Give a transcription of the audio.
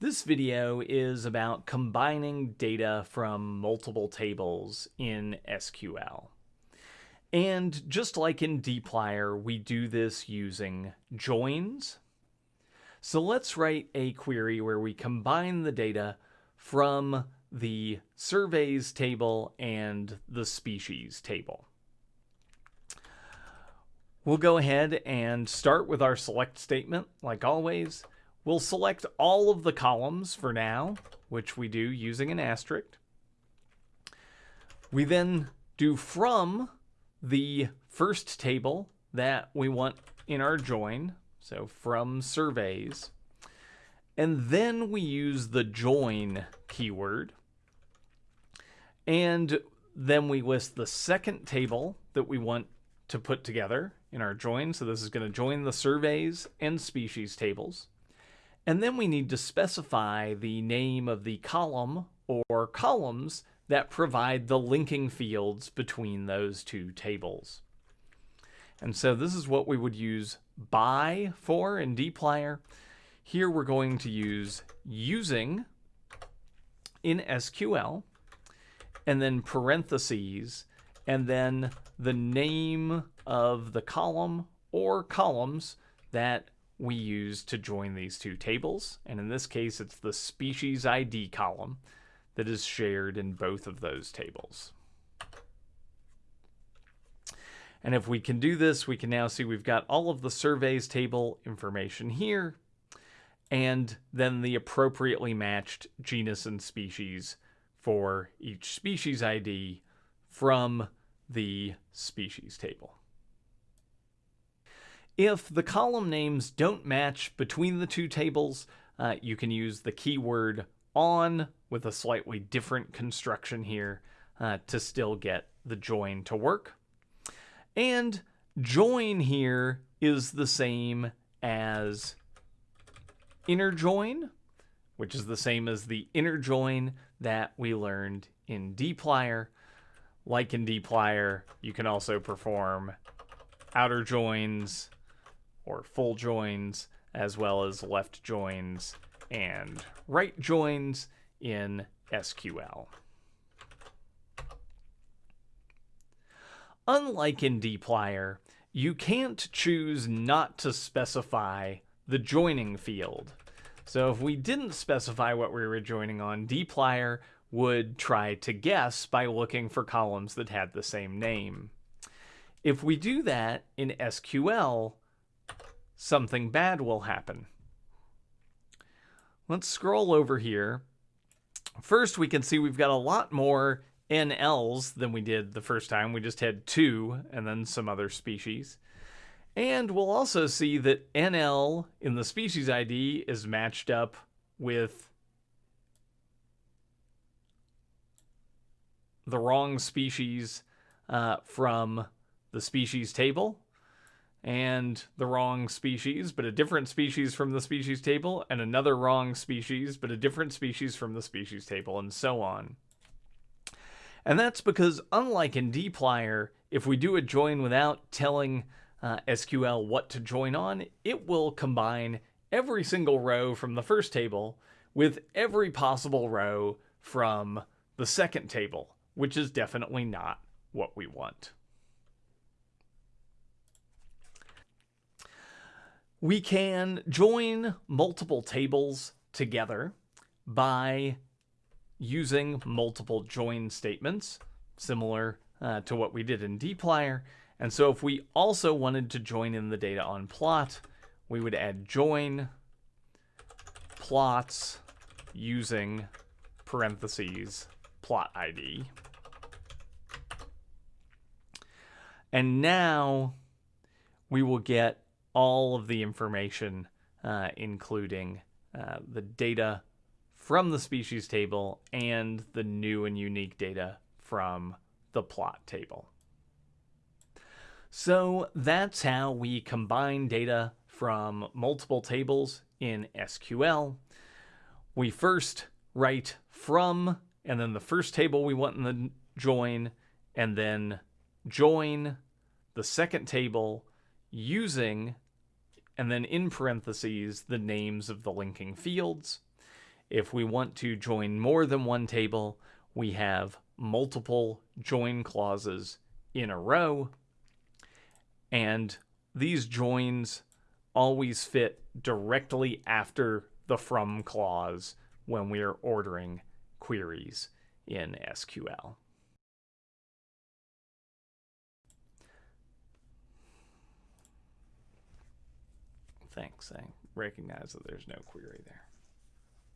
This video is about combining data from multiple tables in SQL. And just like in dplyr, we do this using joins. So let's write a query where we combine the data from the surveys table and the species table. We'll go ahead and start with our select statement, like always. We'll select all of the columns for now, which we do using an asterisk. We then do from the first table that we want in our join, so from surveys. And then we use the join keyword. And then we list the second table that we want to put together in our join. So this is going to join the surveys and species tables. And then we need to specify the name of the column or columns that provide the linking fields between those two tables. And so this is what we would use by for in dplyr. Here we're going to use using in SQL and then parentheses and then the name of the column or columns that we use to join these two tables. And in this case, it's the species ID column that is shared in both of those tables. And if we can do this, we can now see we've got all of the surveys table information here, and then the appropriately matched genus and species for each species ID from the species table. If the column names don't match between the two tables, uh, you can use the keyword on with a slightly different construction here uh, to still get the join to work. And join here is the same as inner join, which is the same as the inner join that we learned in dplyr. Like in dplyr, you can also perform outer joins or full joins, as well as left joins and right joins in SQL. Unlike in dplyr, you can't choose not to specify the joining field. So if we didn't specify what we were joining on, dplyr would try to guess by looking for columns that had the same name. If we do that in SQL, something bad will happen. Let's scroll over here. First, we can see we've got a lot more NLs than we did the first time. We just had two and then some other species. And we'll also see that NL in the species ID is matched up with the wrong species uh, from the species table and the wrong species, but a different species from the species table, and another wrong species, but a different species from the species table, and so on. And that's because, unlike in dplyr, if we do a join without telling uh, SQL what to join on, it will combine every single row from the first table with every possible row from the second table, which is definitely not what we want. We can join multiple tables together by using multiple join statements, similar uh, to what we did in dplyr. And so if we also wanted to join in the data on plot, we would add join plots using parentheses plot ID. And now we will get all of the information, uh, including uh, the data from the species table and the new and unique data from the plot table. So that's how we combine data from multiple tables in SQL. We first write from, and then the first table we want in the join, and then join the second table using and then in parentheses, the names of the linking fields. If we want to join more than one table, we have multiple join clauses in a row. And these joins always fit directly after the from clause when we are ordering queries in SQL. Thanks. I recognize that there's no query there.